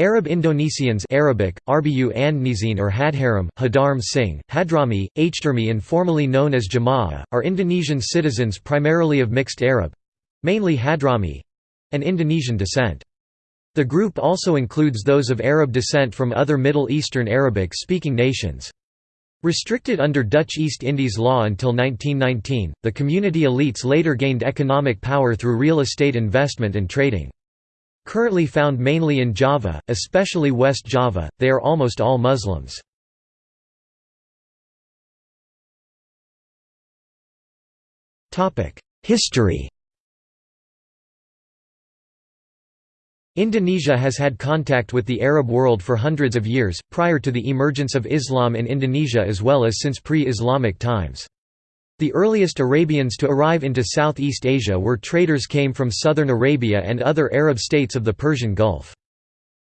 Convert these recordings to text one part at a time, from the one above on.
Arab Indonesians Arabic, Arbiyu Andnizin or Hadharam, Hadarm Singh, Hadrami, Hdermi and formerly known as Jamaah, are Indonesian citizens primarily of mixed Arab—mainly Hadrami—and Indonesian descent. The group also includes those of Arab descent from other Middle Eastern Arabic-speaking nations. Restricted under Dutch East Indies law until 1919, the community elites later gained economic power through real estate investment and trading. Currently found mainly in Java, especially West Java, they are almost all Muslims. History Indonesia has had contact with the Arab world for hundreds of years, prior to the emergence of Islam in Indonesia as well as since pre-Islamic times. The earliest Arabians to arrive into Southeast Asia were traders came from southern Arabia and other Arab states of the Persian Gulf.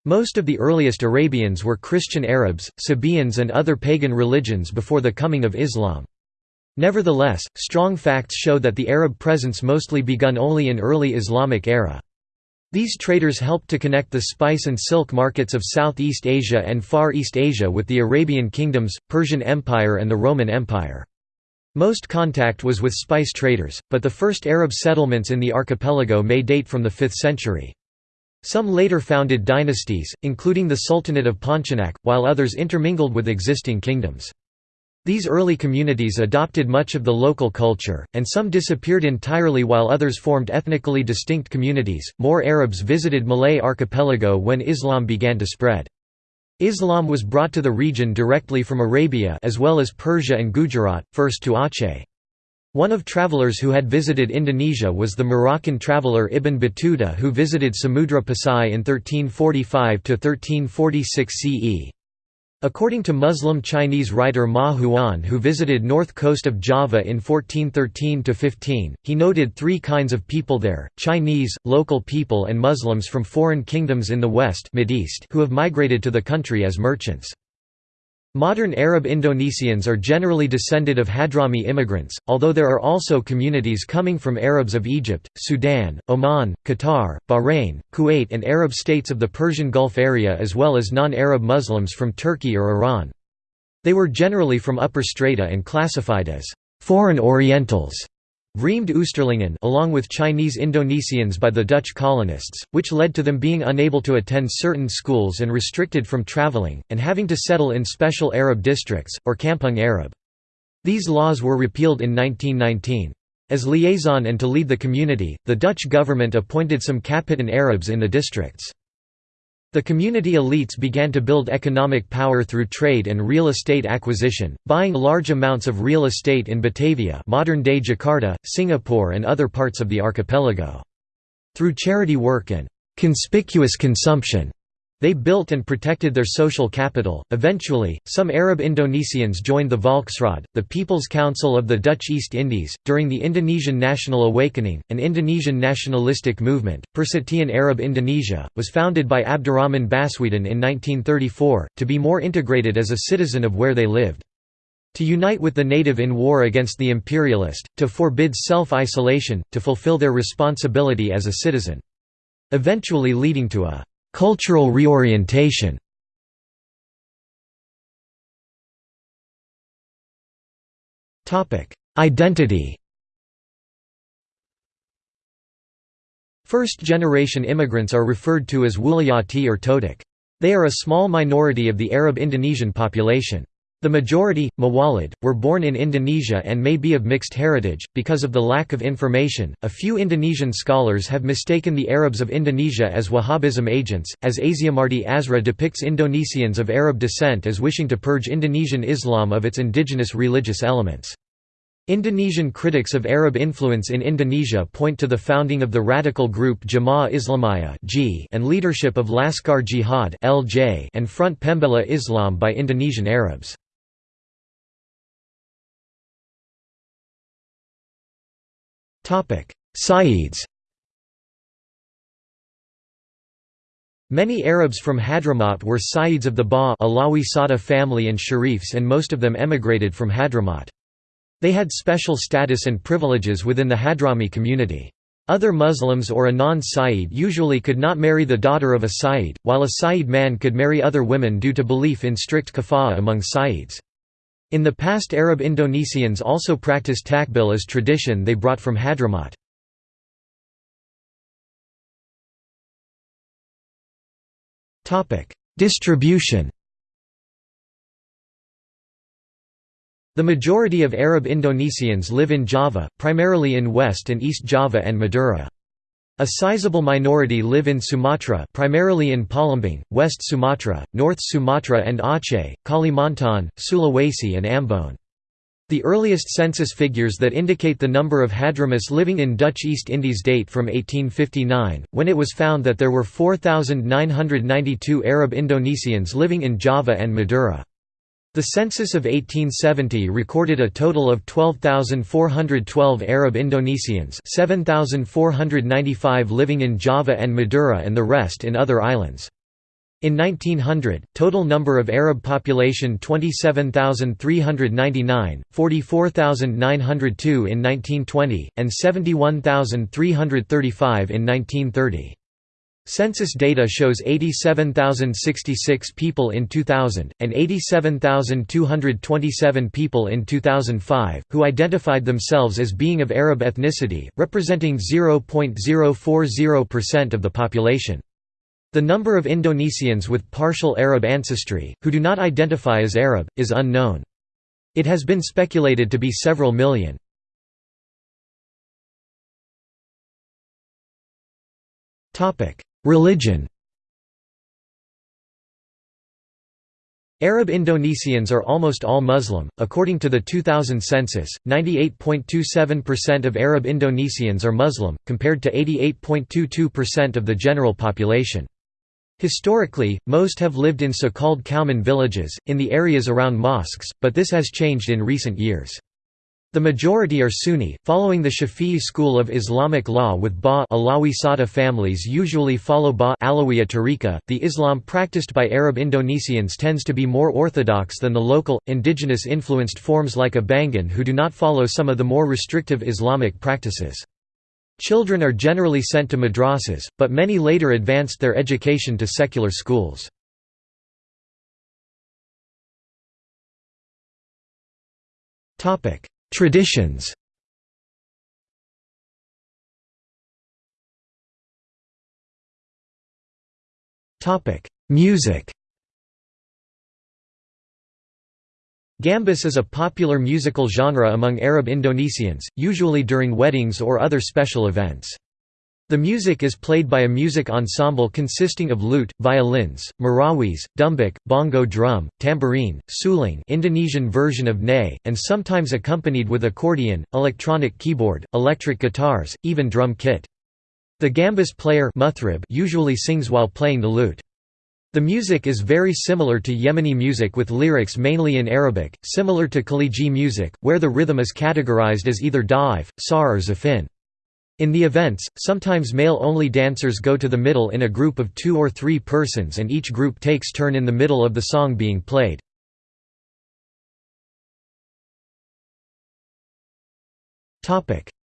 Most of the earliest Arabians were Christian Arabs, Sabaeans and other pagan religions before the coming of Islam. Nevertheless, strong facts show that the Arab presence mostly begun only in early Islamic era. These traders helped to connect the spice and silk markets of Southeast Asia and Far East Asia with the Arabian kingdoms, Persian Empire and the Roman Empire. Most contact was with spice traders, but the first Arab settlements in the archipelago may date from the 5th century. Some later founded dynasties, including the Sultanate of Pontianak, while others intermingled with existing kingdoms. These early communities adopted much of the local culture, and some disappeared entirely while others formed ethnically distinct communities. More Arabs visited Malay archipelago when Islam began to spread. Islam was brought to the region directly from Arabia as well as Persia and Gujarat, first to Aceh. One of travelers who had visited Indonesia was the Moroccan traveller Ibn Battuta who visited Samudra Pasai in 1345–1346 CE. According to Muslim Chinese writer Ma Huan who visited north coast of Java in 1413–15, he noted three kinds of people there, Chinese, local people and Muslims from foreign kingdoms in the west who have migrated to the country as merchants. Modern Arab Indonesians are generally descended of Hadrami immigrants, although there are also communities coming from Arabs of Egypt, Sudan, Oman, Qatar, Bahrain, Kuwait and Arab states of the Persian Gulf area as well as non-Arab Muslims from Turkey or Iran. They were generally from upper strata and classified as «foreign Orientals» Vreemde Oosterlingen along with Chinese Indonesians by the Dutch colonists, which led to them being unable to attend certain schools and restricted from traveling, and having to settle in special Arab districts, or Kampung Arab. These laws were repealed in 1919. As liaison and to lead the community, the Dutch government appointed some Kapitan Arabs in the districts. The community elites began to build economic power through trade and real estate acquisition, buying large amounts of real estate in Batavia modern-day Jakarta, Singapore and other parts of the archipelago. Through charity work and «conspicuous consumption», they built and protected their social capital. Eventually, some Arab Indonesians joined the Volksraad, the People's Council of the Dutch East Indies, during the Indonesian National Awakening, an Indonesian nationalistic movement. Persatuan Arab Indonesia was founded by Abdurrahman Baswedan in 1934 to be more integrated as a citizen of where they lived. To unite with the native in war against the imperialist, to forbid self-isolation, to fulfill their responsibility as a citizen. Eventually leading to a Cultural reorientation Identity First-generation immigrants are referred to as Wulayati or Todak. They are a small minority of the Arab Indonesian population. The majority, Mawalid, were born in Indonesia and may be of mixed heritage. Because of the lack of information, a few Indonesian scholars have mistaken the Arabs of Indonesia as Wahhabism agents, as Azyumardi Azra depicts Indonesians of Arab descent as wishing to purge Indonesian Islam of its indigenous religious elements. Indonesian critics of Arab influence in Indonesia point to the founding of the radical group Jamaah Islamiyah and leadership of Laskar Jihad and Front Pembela Islam by Indonesian Arabs. Sayyids Many Arabs from Hadramaut were Sayyids of the Ba Alawi Sada family and Sharifs and most of them emigrated from Hadramaut. They had special status and privileges within the Hadrami community. Other Muslims or a non-Sayyid usually could not marry the daughter of a Sayyid, while a Sayyid man could marry other women due to belief in strict kafa'ah among Sayyids. In the past Arab Indonesians also practiced takbil as tradition they brought from Hadramaut. Distribution The majority of Arab Indonesians live in Java, primarily in West and East Java and Madura. A sizable minority live in Sumatra primarily in Palembang, West Sumatra, North Sumatra and Aceh, Kalimantan, Sulawesi and Ambon. The earliest census figures that indicate the number of Hadramis living in Dutch East Indies date from 1859, when it was found that there were 4,992 Arab Indonesians living in Java and Madura. The census of 1870 recorded a total of 12,412 Arab Indonesians 7,495 living in Java and Madura and the rest in other islands. In 1900, total number of Arab population 27,399, 44,902 in 1920, and 71,335 in 1930. Census data shows 87,066 people in 2000, and 87,227 people in 2005, who identified themselves as being of Arab ethnicity, representing 0.040% of the population. The number of Indonesians with partial Arab ancestry, who do not identify as Arab, is unknown. It has been speculated to be several million. Religion Arab Indonesians are almost all Muslim. According to the 2000 census, 98.27% of Arab Indonesians are Muslim, compared to 88.22% of the general population. Historically, most have lived in so-called Kauman villages, in the areas around mosques, but this has changed in recent years. The majority are Sunni, following the Shafi'i school of Islamic law with Ba Alawi Sada families usually follow Ba Alawiya tariqa. The Islam practiced by Arab Indonesians tends to be more orthodox than the local, indigenous-influenced forms like Abangan who do not follow some of the more restrictive Islamic practices. Children are generally sent to madrasas, but many later advanced their education to secular schools. Topic: Traditions. Music. Gambus is a popular musical genre among Arab Indonesians, usually during weddings or other special events. The music is played by a music ensemble consisting of lute, violins, marawis, dumbek, bongo drum, tambourine, suling Indonesian version of ney, and sometimes accompanied with accordion, electronic keyboard, electric guitars, even drum kit. The gambus player muthrib usually sings while playing the lute. The music is very similar to Yemeni music with lyrics mainly in Arabic, similar to Khaliji music, where the rhythm is categorized as either da'if, sar or zafin. In the events, sometimes male-only dancers go to the middle in a group of two or three persons and each group takes turn in the middle of the song being played.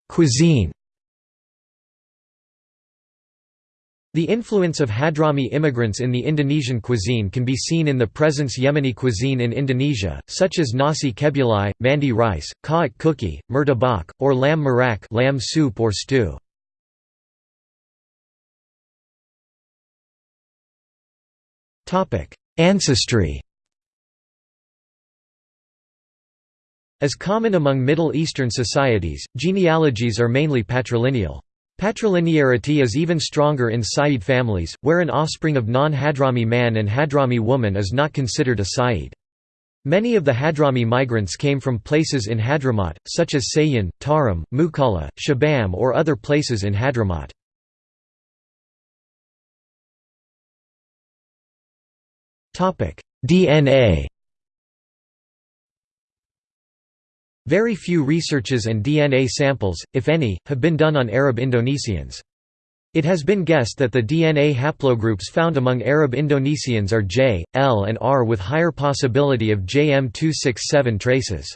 Cuisine The influence of Hadrami immigrants in the Indonesian cuisine can be seen in the presence Yemeni cuisine in Indonesia, such as nasi kebuli, mandi rice, ka'at cookie, murtabak, or lamb maraq lamb soup or stew. Ancestry As common among Middle Eastern societies, genealogies are mainly patrilineal. Patrilinearity is even stronger in Sayyid families, where an offspring of non-Hadrami man and Hadrami woman is not considered a Sayyid. Many of the Hadrami migrants came from places in Hadramaut, such as Sayan, Tarim, Mukalla, Shibam or other places in Hadramaut. DNA Very few researches and DNA samples, if any, have been done on Arab Indonesians. It has been guessed that the DNA haplogroups found among Arab Indonesians are J, L and R with higher possibility of JM267 traces.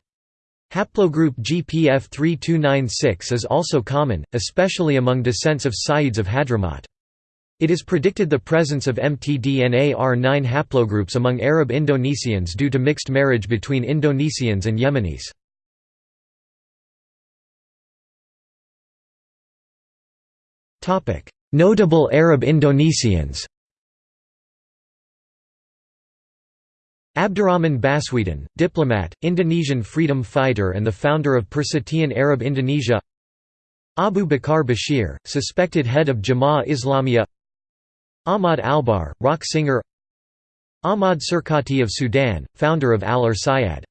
Haplogroup GPF 3296 is also common, especially among descents of Sayyids of Hadramaut. It is predicted the presence of mtDNA R9 haplogroups among Arab Indonesians due to mixed marriage between Indonesians and Yemenis. Notable Arab Indonesians Abdurrahman Baswedan, diplomat, Indonesian freedom fighter and the founder of Persatuan Arab Indonesia Abu Bakar Bashir, suspected head of Jama'ah Islamiyah Ahmad Albar, rock singer Ahmad Surkati of Sudan, founder of Al-Irsyad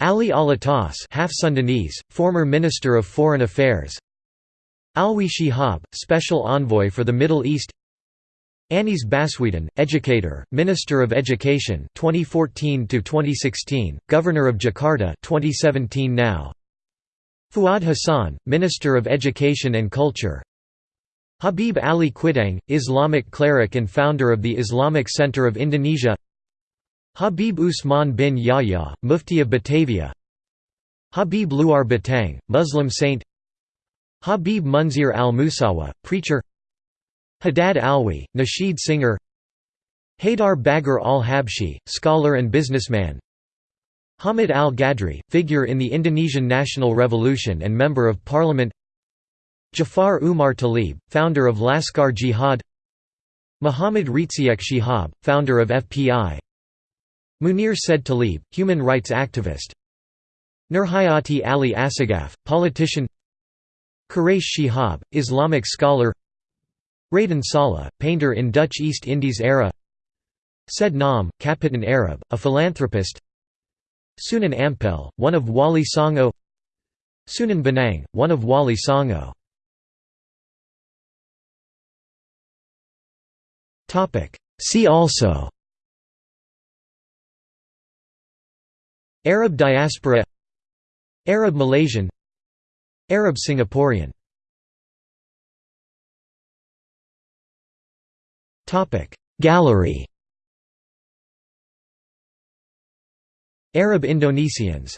Ali Alatas half Sundanese, former Minister of Foreign Affairs Alwi Shihab, Special Envoy for the Middle East Anies Baswedan, educator, Minister of Education 2014 to 2016, Governor of Jakarta 2017 now. Fuad Hassan, Minister of Education and Culture. Habib Ali Kwitang, Islamic cleric and founder of the Islamic Center of Indonesia. Habib Usman bin Yahya, Mufti of Batavia. Habib Luar Batang, Muslim saint. Habib Munzir al-Musawa, preacher. Haddad Alwi, Nasheed singer. Haydar Bagir al-Habshi, scholar and businessman. Hamid al-Gadri, figure in the Indonesian National Revolution and Member of Parliament. Jafar Umar Talib, founder of Laskar Jihad. Muhammad Rizieq Shihab, founder of FPI Munir Said Talib, human rights activist. Nurhayati Ali Assegaf, politician Quraish Shihab, Islamic scholar Raden Saleh, painter in Dutch East Indies era Said Naum, Kapitan Arab, a philanthropist Sunan Ampel, one of Wali Songo Sunan Bonang, one of Wali Songo See also Arab diaspora Arab Malaysian Arab Singaporean. Gallery. Arab Indonesians